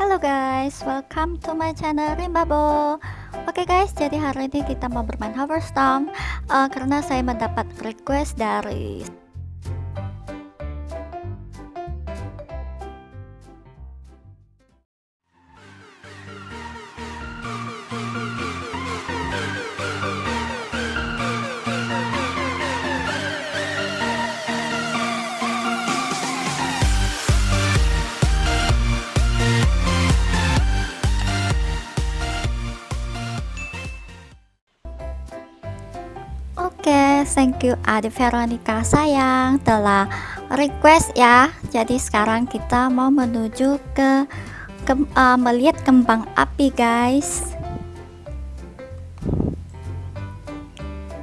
Halo guys, welcome to my channel Rimbabo. Oke guys, jadi hari ini kita mau bermain Hoverstorm uh, Karena saya mendapat request dari thank you Adi Veronica sayang telah request ya. Jadi sekarang kita mau menuju ke, ke uh, melihat kembang api guys.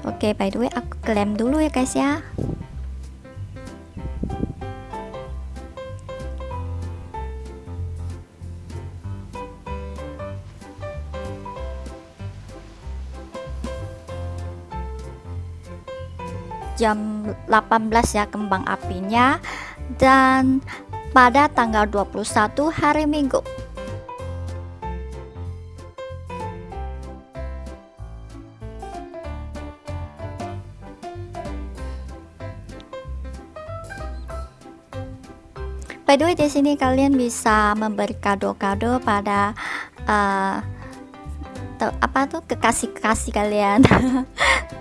Oke, by the way aku klaim dulu ya guys ya. Jam 18 ya kembang apinya. Dan pada tanggal 21 hari Minggu. By the way di sini kalian bisa memberi kado-kado pada uh, apa tuh kekasih-kekasih kalian.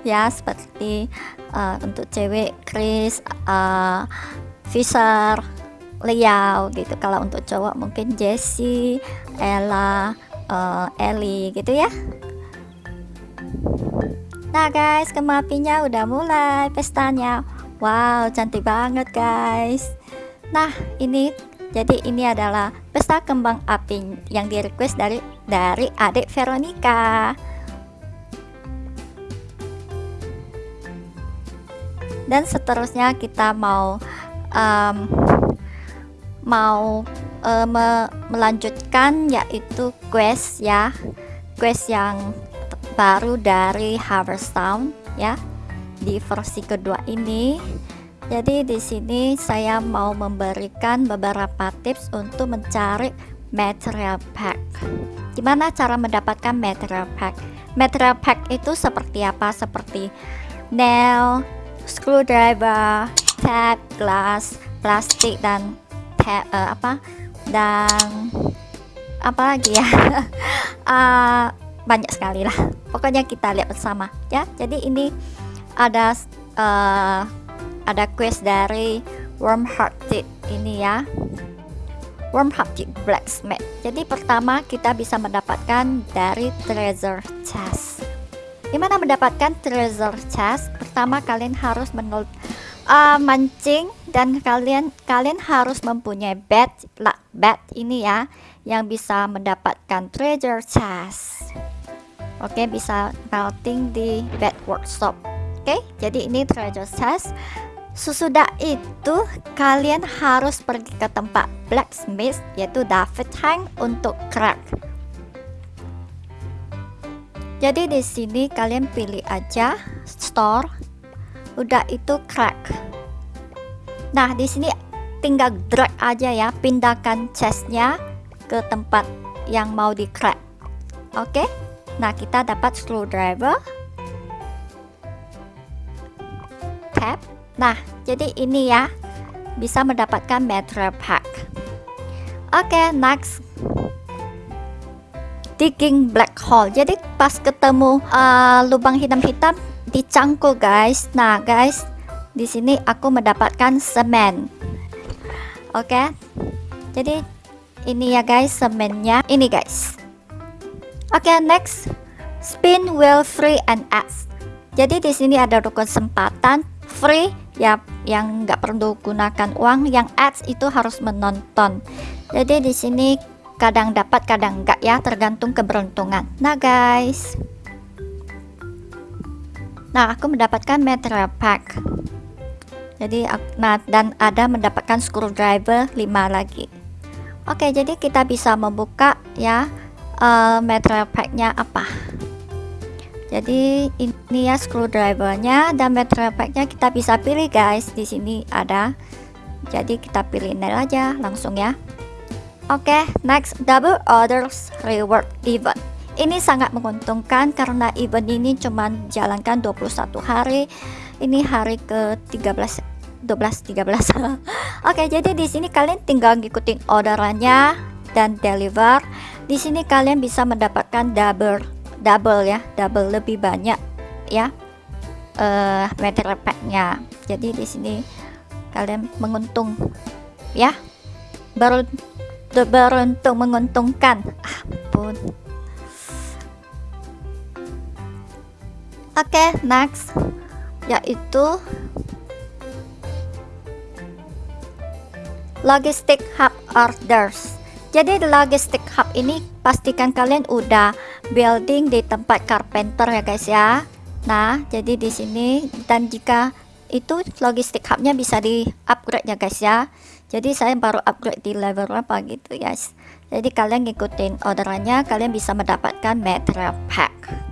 Ya seperti uh, untuk cewek Chris uh, Fisher Liao gitu. Kalau untuk cowok mungkin Jessie Ella uh, Ellie gitu ya. Nah guys kemapinya udah mulai pestanya. Wow cantik banget guys. Nah ini jadi ini adalah pesta kembang api yang di request dari dari adik Veronica dan seterusnya kita mau um, mau uh, me melanjutkan yaitu quest ya. Quest yang baru dari Harvest Town ya di versi kedua ini. Jadi di sini saya mau memberikan beberapa tips untuk mencari material pack. Gimana cara mendapatkan material pack? Material pack itu seperti apa? Seperti nail screwdriver, tab, glass, plastik dan tab uh, apa? Dan apa lagi ya? Uh, banyak sekali lah. Pokoknya kita lihat bersama ya. Jadi ini ada uh, ada quest dari warm hearted ini ya. Warm hearted blacksmith. Jadi pertama kita bisa mendapatkan dari treasure chest Gimana mendapatkan treasure chest? Pertama kalian harus menol uh, mancing dan kalian kalian harus mempunyai bed lah bed ini ya yang bisa mendapatkan treasure chest. Oke, okay, bisa melting di bed workshop. Oke, okay, jadi ini treasure chest. Sesudah itu kalian harus pergi ke tempat blacksmith yaitu David Hang untuk crack jadi di sini kalian pilih aja store. Udah itu crack. Nah di sini tinggal drag aja ya. Pindahkan chestnya ke tempat yang mau di crack. Oke? Okay? nah kita dapat screwdriver. Tab nah jadi ini ya. Bisa mendapatkan material pack oke okay, next digging black hole. Jadi pas ketemu uh, lubang hitam-hitam dicangkul guys. Nah guys di sini aku mendapatkan semen. Oke? Okay? jadi ini ya guys semennya. Ini guys. Oke okay, next. Spin wheel free and ads jadi di sini ada kesempatan free ya yang nggak perlu gunakan uang. Yang ads itu harus menonton. Jadi di sini kadang dapat kadang enggak ya tergantung keberuntungan. Nah guys. Nah aku mendapatkan material pack. Jadi nah dan ada mendapatkan screwdriver 5 lagi. Oke jadi kita bisa membuka ya uh, material packnya apa. Jadi ini ya screwdrivernya dan material packnya kita bisa pilih guys. Di sini ada. Jadi kita pilih nail aja langsung ya Oke, okay, next double orders reward event. Ini sangat menguntungkan karena event ini cuma jalankan 21 hari. Ini hari ke-13 12 13. Oke, okay, jadi di sini kalian tinggal ngikutin orderannya dan deliver. Di sini kalian bisa mendapatkan double double ya, double lebih banyak ya. Uh, material packnya. Jadi di sini kalian menguntung ya. Baru beruntung menguntungkan. Ampun. Oke okay, next. Yaitu logistic hub orders. Jadi di logistic hub ini pastikan kalian udah building di tempat carpenter ya guys ya. Nah jadi di sini dan jika itu logistik hubnya bisa di upgrade ya guys ya jadi saya baru upgrade di level berapa gitu guys jadi kalian ngikutin orderannya kalian bisa mendapatkan material pack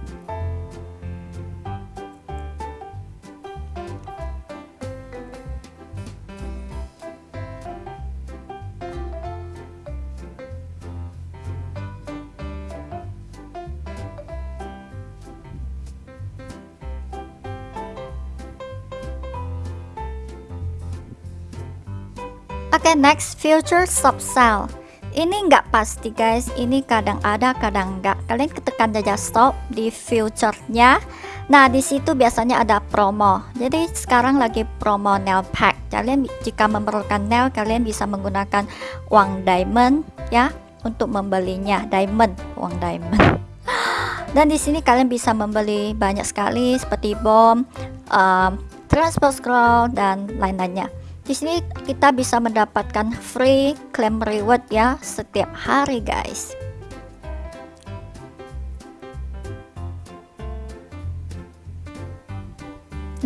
Oke okay, next future sub sell ini nggak pasti guys. Ini kadang ada kadang enggak kalian ketekan saja stop di future-nya. Nah di situ biasanya ada promo. Jadi sekarang lagi promo nail pack. Kalian jika memerlukan nail kalian bisa menggunakan uang diamond ya untuk membelinya. Diamond uang diamond. Dan di sini kalian bisa membeli banyak sekali seperti bom um, transport scroll dan lain-lainnya di sini kita bisa mendapatkan free claim reward ya setiap hari guys.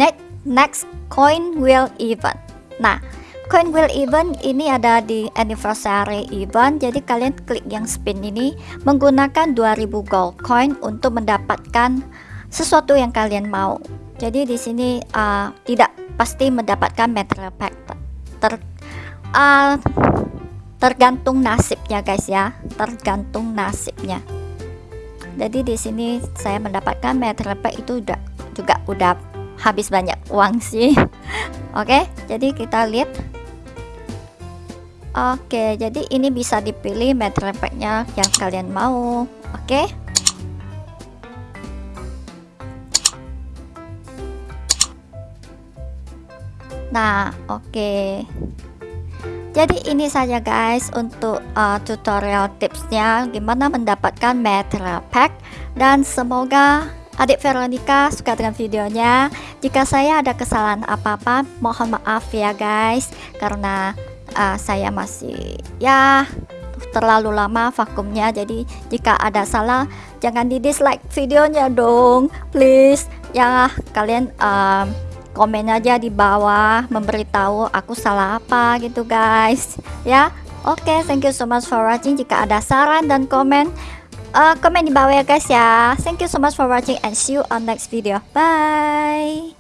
Next, next coin wheel event. Nah, coin wheel event ini ada di anniversary event. Jadi kalian klik yang spin ini menggunakan 2000 gold coin untuk mendapatkan sesuatu yang kalian mau. Jadi di sini uh, tidak pasti mendapatkan material pack ter uh, tergantung nasibnya guys ya. Tergantung nasibnya. Jadi di sini saya mendapatkan material pack itu udah juga udah habis banyak uang sih. Oke okay, jadi kita lihat. Oke okay, jadi ini bisa dipilih material packnya yang kalian mau. Oke. okay. Nah, oke. Okay. Jadi ini saja guys untuk uh, tutorial tipsnya gimana mendapatkan material pack dan semoga adik Veronica suka dengan videonya. Jika saya ada kesalahan apa-apa, mohon maaf ya guys karena uh, saya masih ya terlalu lama vakumnya jadi jika ada salah jangan di dislike videonya dong please ya kalian um, komen aja di bawah memberitahu aku salah apa gitu guys. Ya oke okay, thank you so much for watching. Jika ada saran dan komen uh, komen di bawah ya guys ya. Thank you so much for watching and see you on next video. Bye